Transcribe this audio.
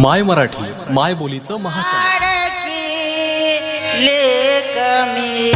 माय मराठी माय बोलीचं महा लेक मी